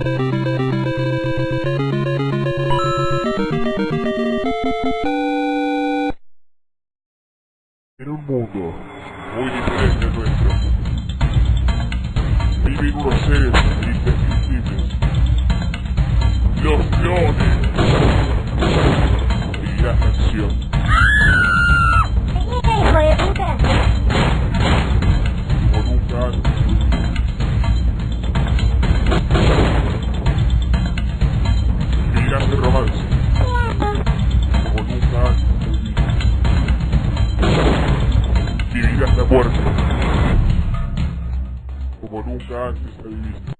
En un mundo muy diferente al nuestro, viven unos seres Vivirás la muerte. Como nunca antes la viviste.